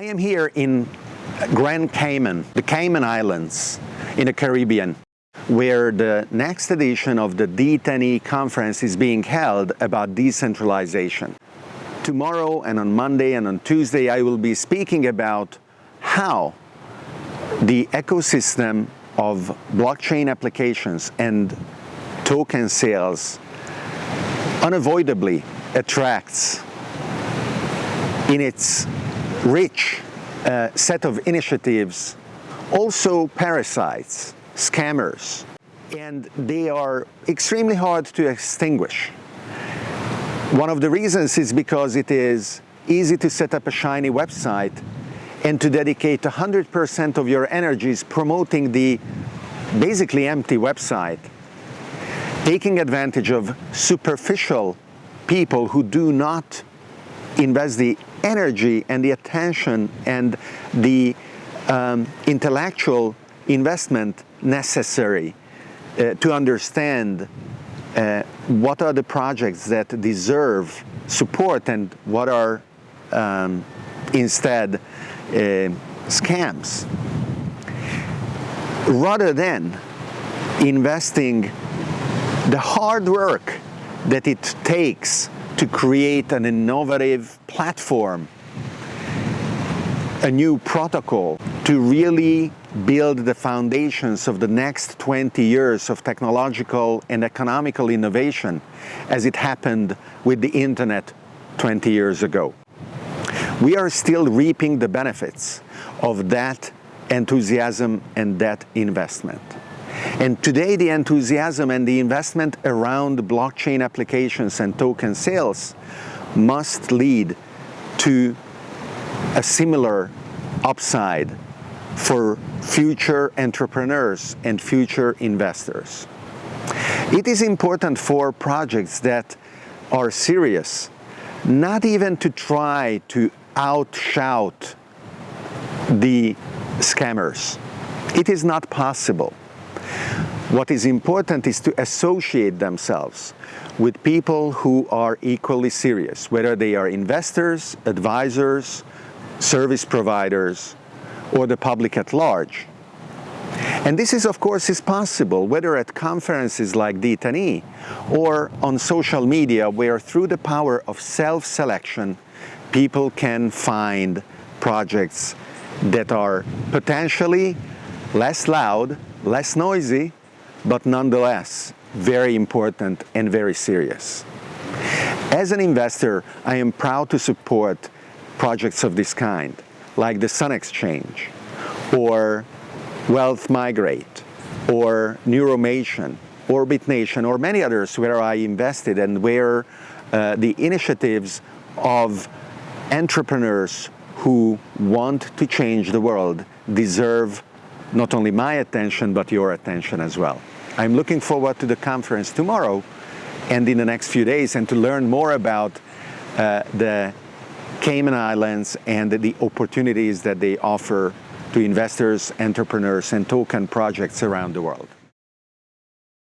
I am here in Grand Cayman, the Cayman Islands in the Caribbean, where the next edition of the D10E conference is being held about decentralization. Tomorrow and on Monday and on Tuesday I will be speaking about how the ecosystem of blockchain applications and token sales unavoidably attracts in its rich uh, set of initiatives, also parasites, scammers, and they are extremely hard to extinguish. One of the reasons is because it is easy to set up a shiny website and to dedicate 100% of your energies promoting the basically empty website, taking advantage of superficial people who do not invest the energy and the attention and the um, intellectual investment necessary uh, to understand uh, what are the projects that deserve support and what are um, instead uh, scams. Rather than investing the hard work that it takes to create an innovative platform, a new protocol to really build the foundations of the next 20 years of technological and economical innovation as it happened with the internet 20 years ago. We are still reaping the benefits of that enthusiasm and that investment. And today the enthusiasm and the investment around blockchain applications and token sales must lead to a similar upside for future entrepreneurs and future investors. It is important for projects that are serious not even to try to outshout the scammers. It is not possible. What is important is to associate themselves with people who are equally serious, whether they are investors, advisors, service providers, or the public at large. And this is, of course, is possible, whether at conferences like D10E or on social media, where through the power of self-selection, people can find projects that are potentially less loud, less noisy, but nonetheless very important and very serious. As an investor, I am proud to support projects of this kind, like the Sun Exchange, or Wealth Migrate, or Neuromation, Orbit Nation, or many others where I invested and where uh, the initiatives of entrepreneurs who want to change the world deserve not only my attention, but your attention as well. I'm looking forward to the conference tomorrow and in the next few days and to learn more about uh, the Cayman Islands and the opportunities that they offer to investors, entrepreneurs and token projects around the world.